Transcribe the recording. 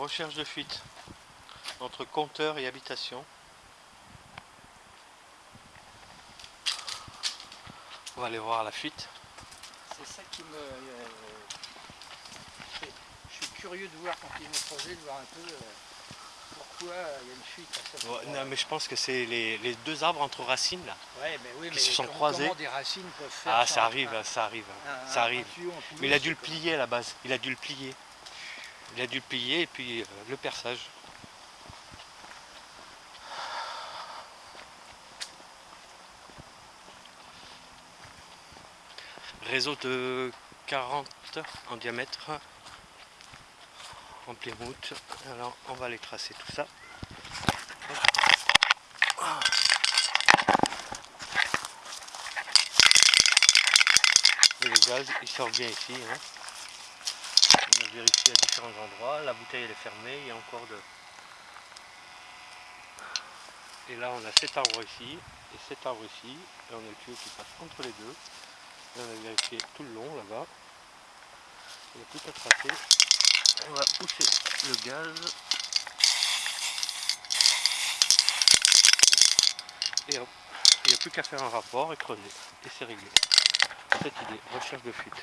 Recherche de fuite entre compteur et habitation. On va aller voir la fuite. C'est ça qui me... euh, je suis curieux de voir quand ils vont creuser, de voir un peu euh, pourquoi euh, il y a une fuite Ouais, non, mais je pense que c'est les, les deux arbres entre racines là. Ouais, mais oui, qui mais se sont croisés. des racines peuvent faire Ah, ça, ça arrive, un- ça arrive, un- ça un arrive. tuyau en Mais il a dû le plier à la base. Il a dû le plier. Il a dû le et puis euh, le perçage. Réseau de 40 en diamètre en Plymouth. Alors on va aller tracer tout ça. Le gaz il sort bien ici. hein. Vérifié à différents endroits. La bouteille elle est fermée. Il y a encore de. Et là on a cet arbre ici et cet arbre ici. Et on a le tuyau qui passe entre les deux. Et on a vérifié tout le long là-bas. Il a qu'à tracer. On va pousser le gaz. Et hop, il n'y a plus qu'à faire un rapport et creuser. Et c'est réglé. Cette idée, recherche de fuite.